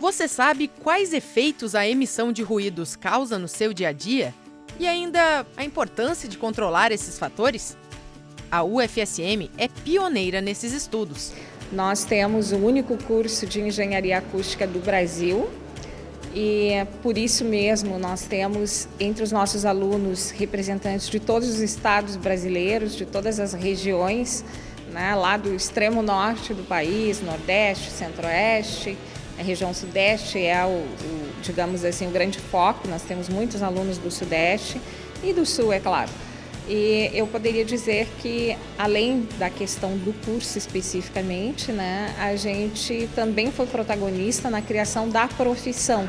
Você sabe quais efeitos a emissão de ruídos causa no seu dia a dia? E ainda a importância de controlar esses fatores? A UFSM é pioneira nesses estudos. Nós temos o único curso de engenharia acústica do Brasil e por isso mesmo nós temos entre os nossos alunos representantes de todos os estados brasileiros, de todas as regiões, né, lá do extremo norte do país, nordeste, centro-oeste, a região sudeste é o, o, digamos assim, o grande foco, nós temos muitos alunos do sudeste e do sul, é claro. E eu poderia dizer que, além da questão do curso especificamente, né, a gente também foi protagonista na criação da profissão.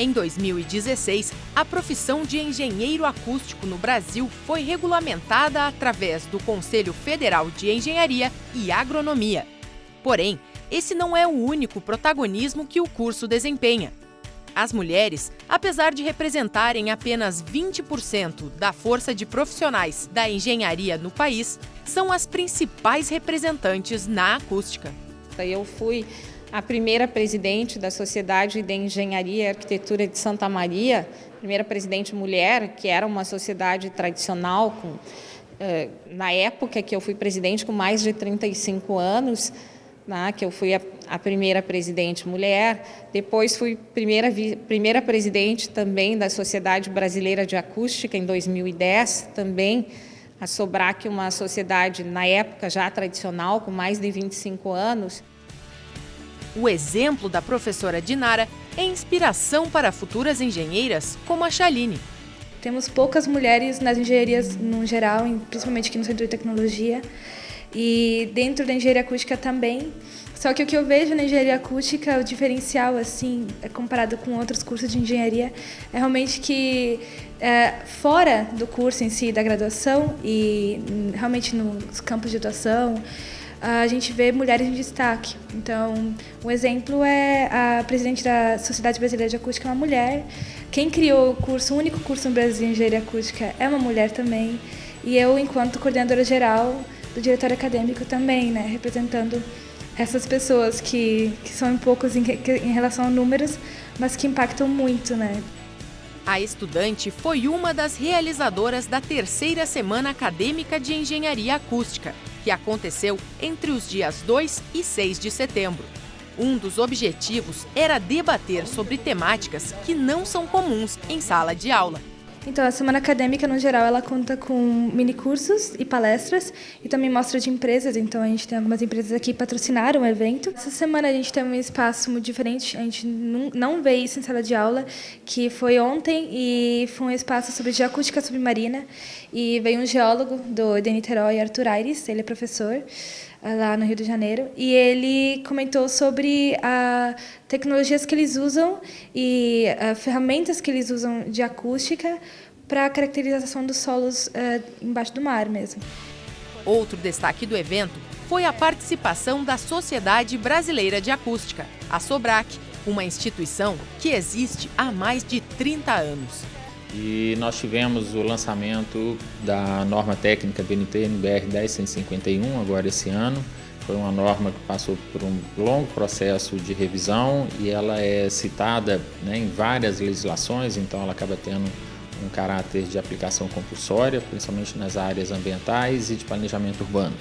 Em 2016, a profissão de engenheiro acústico no Brasil foi regulamentada através do Conselho Federal de Engenharia e Agronomia. Porém, esse não é o único protagonismo que o curso desempenha. As mulheres, apesar de representarem apenas 20% da força de profissionais da engenharia no país, são as principais representantes na acústica. Eu fui a primeira presidente da Sociedade de Engenharia e Arquitetura de Santa Maria, primeira presidente mulher, que era uma sociedade tradicional, com, eh, na época que eu fui presidente, com mais de 35 anos, né, que eu fui a, a, primeira presidente mulher, depois fui primeira, primeira presidente também da Sociedade Brasileira de Acústica em 2010, também a Sobrac, uma sociedade na época já tradicional, com mais de 25 anos. O exemplo da professora Dinara é inspiração para futuras engenheiras como a Chaline. Temos poucas mulheres nas engenharias no geral, principalmente aqui no Centro de Tecnologia, e dentro da engenharia acústica também. Só que o que eu vejo na engenharia acústica, o diferencial, assim, é comparado com outros cursos de engenharia, é realmente que é, fora do curso em si, da graduação, e realmente nos campos de atuação, a gente vê mulheres em destaque. Então, um exemplo é a presidente da Sociedade Brasileira de Acústica, é uma mulher. Quem criou o curso, o único curso no Brasil de engenharia acústica, é uma mulher também. E eu, enquanto coordenadora geral, do diretório acadêmico também, né, representando essas pessoas que, que são poucos em, em relação a números, mas que impactam muito, né. A estudante foi uma das realizadoras da terceira Semana Acadêmica de Engenharia Acústica, que aconteceu entre os dias 2 e 6 de setembro. Um dos objetivos era debater sobre temáticas que não são comuns em sala de aula. Então, a semana acadêmica, no geral, ela conta com minicursos e palestras e também mostra de empresas. Então, a gente tem algumas empresas aqui que patrocinaram o evento. Essa semana a gente tem um espaço muito diferente, a gente não vê isso em sala de aula, que foi ontem e foi um espaço sobre geoacústica submarina. E veio um geólogo do de Niterói, Arthur Aires, ele é professor lá no Rio de Janeiro, e ele comentou sobre a tecnologias que eles usam e a, ferramentas que eles usam de acústica para a caracterização dos solos uh, embaixo do mar mesmo. Outro destaque do evento foi a participação da Sociedade Brasileira de Acústica, a SOBRAC, uma instituição que existe há mais de 30 anos. E nós tivemos o lançamento da norma técnica BNT NBR 10151 agora esse ano. Foi uma norma que passou por um longo processo de revisão e ela é citada né, em várias legislações, então ela acaba tendo um caráter de aplicação compulsória, principalmente nas áreas ambientais e de planejamento urbano.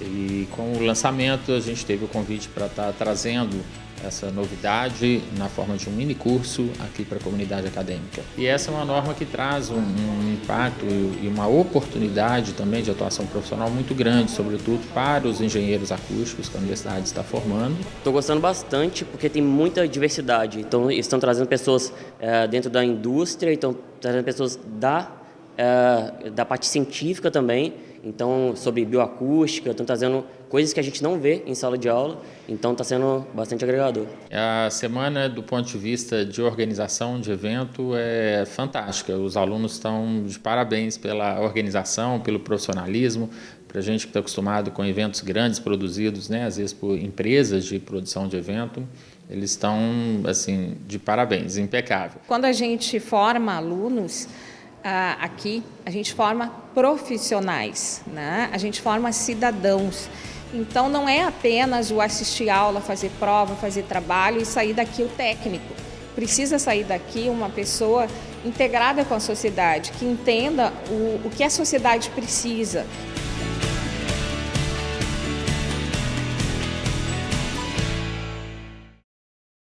E com o lançamento a gente teve o convite para estar trazendo essa novidade na forma de um mini curso aqui para a comunidade acadêmica. E essa é uma norma que traz um, um impacto e uma oportunidade também de atuação profissional muito grande, sobretudo para os engenheiros acústicos que a universidade está formando. Estou gostando bastante porque tem muita diversidade. Então, estão trazendo pessoas é, dentro da indústria, estão trazendo pessoas da, é, da parte científica também então sobre bioacústica, estão trazendo coisas que a gente não vê em sala de aula, então está sendo bastante agregador. A semana, do ponto de vista de organização de evento, é fantástica. Os alunos estão de parabéns pela organização, pelo profissionalismo, para a gente que está acostumado com eventos grandes produzidos, né, às vezes por empresas de produção de evento, eles estão assim de parabéns, impecável. Quando a gente forma alunos, aqui a gente forma profissionais, né? a gente forma cidadãos. Então não é apenas o assistir aula, fazer prova, fazer trabalho e sair daqui o técnico. Precisa sair daqui uma pessoa integrada com a sociedade, que entenda o, o que a sociedade precisa.